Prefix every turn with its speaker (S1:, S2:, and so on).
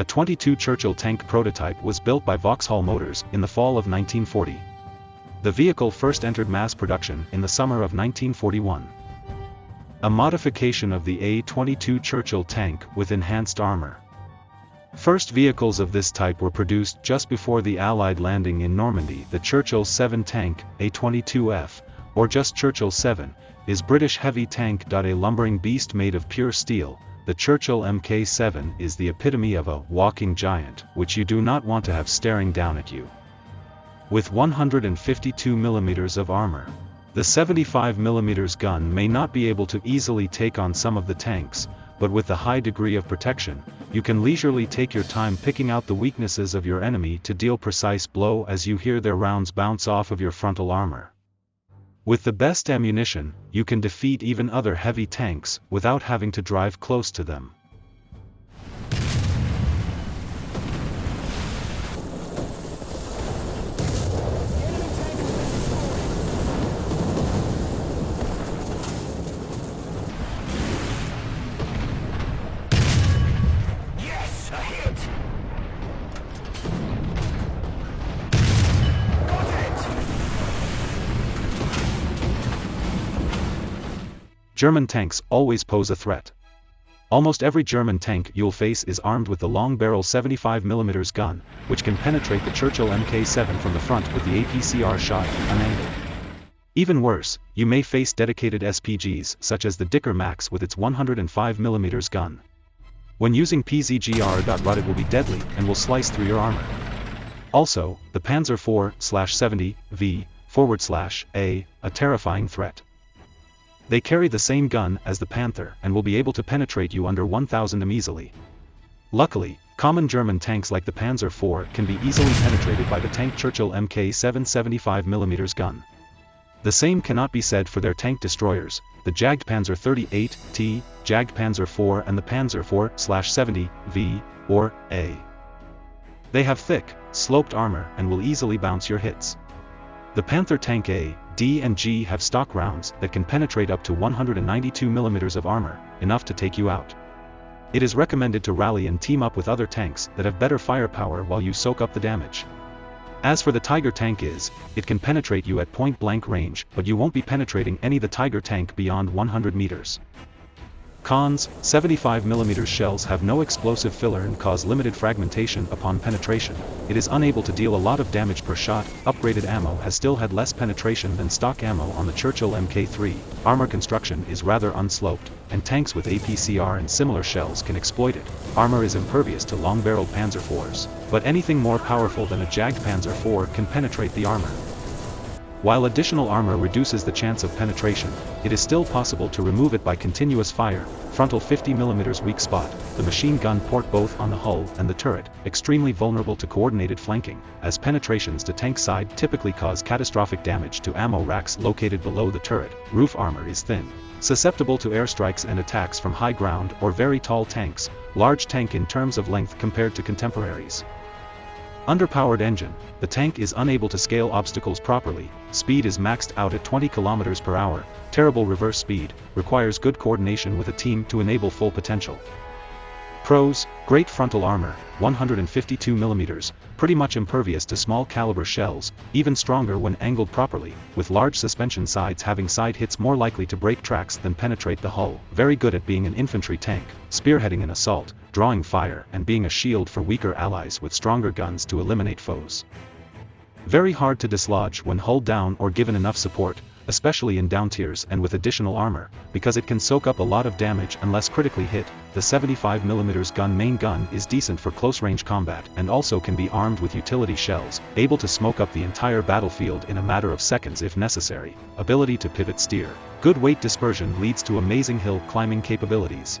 S1: A 22 Churchill tank prototype was built by Vauxhall Motors in the fall of 1940. The vehicle first entered mass production in the summer of 1941. A modification of the A-22 Churchill tank with enhanced armor. First vehicles of this type were produced just before the Allied landing in Normandy. The Churchill 7 tank, A-22F, or just Churchill 7, is British heavy tank. A lumbering beast made of pure steel, the Churchill Mk7 is the epitome of a walking giant which you do not want to have staring down at you. With 152 mm of armor, the 75 mm gun may not be able to easily take on some of the tanks, but with the high degree of protection, you can leisurely take your time picking out the weaknesses of your enemy to deal precise blow as you hear their rounds bounce off of your frontal armor. With the best ammunition, you can defeat even other heavy tanks without having to drive close to them. German tanks always pose a threat. Almost every German tank you'll face is armed with the long-barrel 75mm gun, which can penetrate the Churchill Mk7 from the front with the APCR shot unangled. Even worse, you may face dedicated SPGs such as the Dicker Max with its 105mm gun. When using PZGR. PZGR.ROT it will be deadly and will slice through your armor. Also, the Panzer IV/70 V forward slash A, a terrifying threat. They carry the same gun as the Panther and will be able to penetrate you under 1000 m easily. Luckily, common German tanks like the Panzer IV can be easily penetrated by the tank Churchill Mk 775mm gun. The same cannot be said for their tank destroyers, the Jagdpanzer 38T, Jagdpanzer IV and the Panzer IV/70 V, or A. They have thick, sloped armor and will easily bounce your hits. The Panther Tank A, D and G have stock rounds that can penetrate up to 192 mm of armor, enough to take you out. It is recommended to rally and team up with other tanks that have better firepower while you soak up the damage. As for the Tiger tank is, it can penetrate you at point-blank range but you won't be penetrating any the Tiger tank beyond 100 meters. Cons, 75mm shells have no explosive filler and cause limited fragmentation upon penetration, it is unable to deal a lot of damage per shot, upgraded ammo has still had less penetration than stock ammo on the Churchill Mk3, armor construction is rather unsloped, and tanks with APCR and similar shells can exploit it, armor is impervious to long-barreled Panzer IVs, but anything more powerful than a Jagdpanzer IV can penetrate the armor. While additional armor reduces the chance of penetration, it is still possible to remove it by continuous fire, frontal 50mm weak spot, the machine gun port both on the hull and the turret, extremely vulnerable to coordinated flanking, as penetrations to tank side typically cause catastrophic damage to ammo racks located below the turret, roof armor is thin. Susceptible to airstrikes and attacks from high ground or very tall tanks, large tank in terms of length compared to contemporaries. Underpowered engine, the tank is unable to scale obstacles properly, speed is maxed out at 20 km per hour, terrible reverse speed, requires good coordination with a team to enable full potential. Pros, great frontal armor, 152mm, pretty much impervious to small caliber shells, even stronger when angled properly, with large suspension sides having side hits more likely to break tracks than penetrate the hull, very good at being an infantry tank, spearheading an assault, drawing fire and being a shield for weaker allies with stronger guns to eliminate foes. Very hard to dislodge when hull down or given enough support, especially in down tiers and with additional armor, because it can soak up a lot of damage unless critically hit, the 75mm gun main gun is decent for close-range combat and also can be armed with utility shells, able to smoke up the entire battlefield in a matter of seconds if necessary, ability to pivot steer. Good weight dispersion leads to amazing hill climbing capabilities.